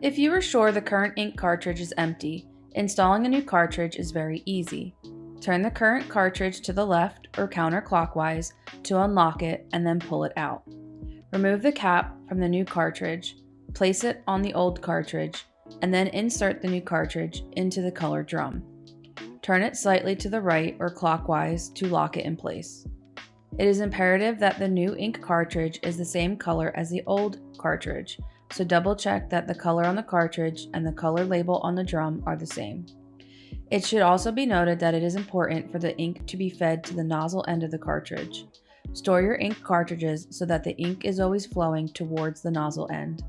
If you are sure the current ink cartridge is empty, installing a new cartridge is very easy. Turn the current cartridge to the left or counterclockwise to unlock it and then pull it out. Remove the cap from the new cartridge, place it on the old cartridge, and then insert the new cartridge into the color drum. Turn it slightly to the right or clockwise to lock it in place. It is imperative that the new ink cartridge is the same color as the old cartridge, so double check that the color on the cartridge and the color label on the drum are the same. It should also be noted that it is important for the ink to be fed to the nozzle end of the cartridge. Store your ink cartridges so that the ink is always flowing towards the nozzle end.